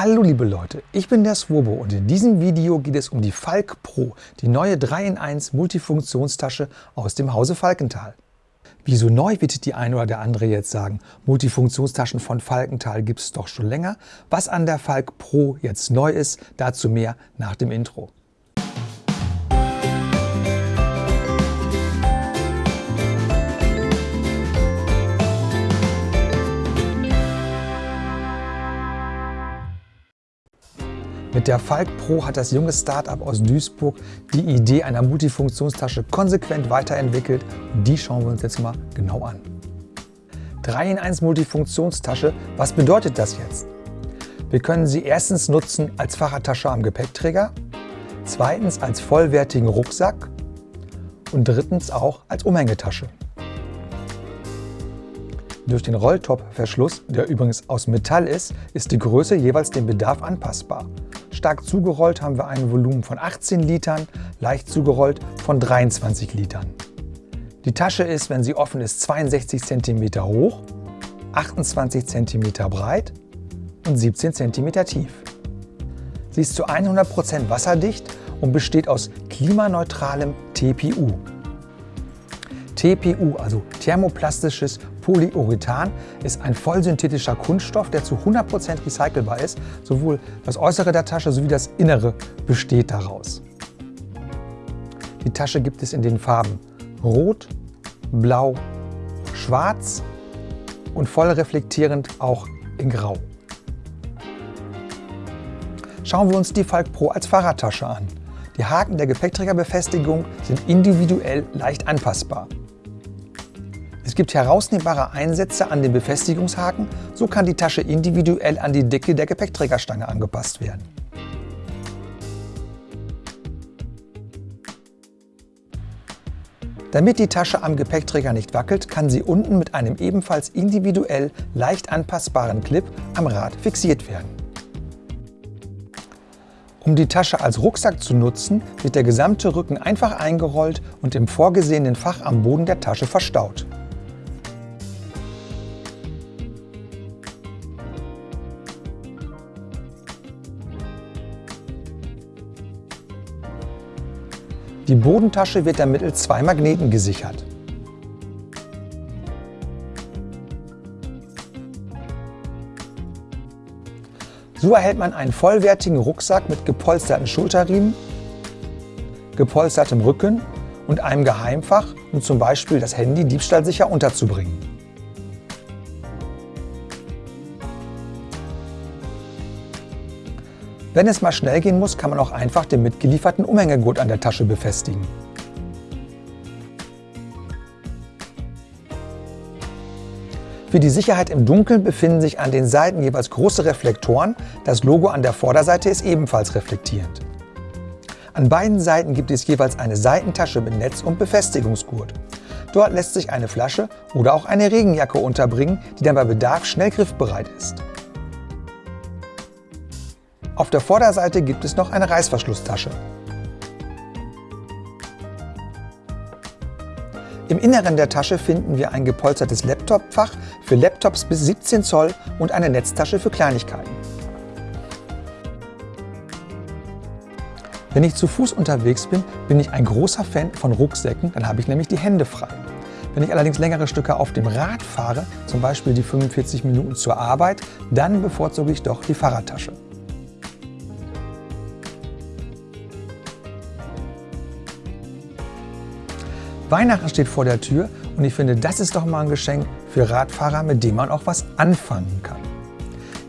Hallo liebe Leute, ich bin der Swobo und in diesem Video geht es um die Falk Pro, die neue 3-in-1 Multifunktionstasche aus dem Hause Falkenthal. Wieso neu, wird die eine oder der andere jetzt sagen. Multifunktionstaschen von Falkenthal gibt es doch schon länger. Was an der Falk Pro jetzt neu ist, dazu mehr nach dem Intro. Mit der Falk Pro hat das junge Startup aus Duisburg die Idee einer Multifunktionstasche konsequent weiterentwickelt die schauen wir uns jetzt mal genau an. 3 in 1 Multifunktionstasche, was bedeutet das jetzt? Wir können sie erstens nutzen als Fahrradtasche am Gepäckträger, zweitens als vollwertigen Rucksack und drittens auch als Umhängetasche. Durch den Rolltop-Verschluss, der übrigens aus Metall ist, ist die Größe jeweils dem Bedarf anpassbar. Stark zugerollt haben wir ein Volumen von 18 Litern, leicht zugerollt von 23 Litern. Die Tasche ist, wenn sie offen ist, 62 cm hoch, 28 cm breit und 17 cm tief. Sie ist zu 100% wasserdicht und besteht aus klimaneutralem TPU. TPU, also thermoplastisches Polyurethan, ist ein vollsynthetischer Kunststoff, der zu 100% recycelbar ist. Sowohl das Äußere der Tasche sowie das Innere besteht daraus. Die Tasche gibt es in den Farben Rot, Blau, Schwarz und voll reflektierend auch in Grau. Schauen wir uns die Falk Pro als Fahrradtasche an. Die Haken der Gepäckträgerbefestigung sind individuell leicht anpassbar. Es gibt herausnehmbare Einsätze an den Befestigungshaken, so kann die Tasche individuell an die Dicke der Gepäckträgerstange angepasst werden. Damit die Tasche am Gepäckträger nicht wackelt, kann sie unten mit einem ebenfalls individuell leicht anpassbaren Clip am Rad fixiert werden. Um die Tasche als Rucksack zu nutzen, wird der gesamte Rücken einfach eingerollt und im vorgesehenen Fach am Boden der Tasche verstaut. Die Bodentasche wird dann mittels zwei Magneten gesichert. So erhält man einen vollwertigen Rucksack mit gepolsterten Schulterriemen, gepolstertem Rücken und einem Geheimfach, um zum Beispiel das Handy diebstahlsicher unterzubringen. Wenn es mal schnell gehen muss, kann man auch einfach den mitgelieferten Umhängegurt an der Tasche befestigen. Für die Sicherheit im Dunkeln befinden sich an den Seiten jeweils große Reflektoren, das Logo an der Vorderseite ist ebenfalls reflektierend. An beiden Seiten gibt es jeweils eine Seitentasche mit Netz und Befestigungsgurt. Dort lässt sich eine Flasche oder auch eine Regenjacke unterbringen, die dann bei Bedarf schnell griffbereit ist. Auf der Vorderseite gibt es noch eine Reißverschlusstasche. Im Inneren der Tasche finden wir ein gepolstertes Laptopfach für Laptops bis 17 Zoll und eine Netztasche für Kleinigkeiten. Wenn ich zu Fuß unterwegs bin, bin ich ein großer Fan von Rucksäcken, dann habe ich nämlich die Hände frei. Wenn ich allerdings längere Stücke auf dem Rad fahre, zum Beispiel die 45 Minuten zur Arbeit, dann bevorzuge ich doch die Fahrradtasche. Weihnachten steht vor der Tür und ich finde, das ist doch mal ein Geschenk für Radfahrer, mit dem man auch was anfangen kann.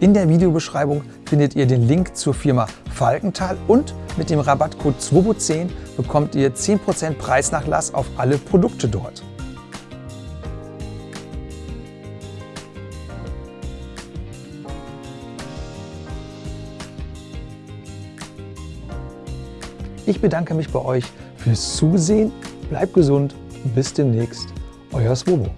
In der Videobeschreibung findet ihr den Link zur Firma Falkenthal und mit dem Rabattcode SWOBO10 bekommt ihr 10% Preisnachlass auf alle Produkte dort. Ich bedanke mich bei euch fürs Zusehen Bleibt gesund, bis demnächst, euer Swobo.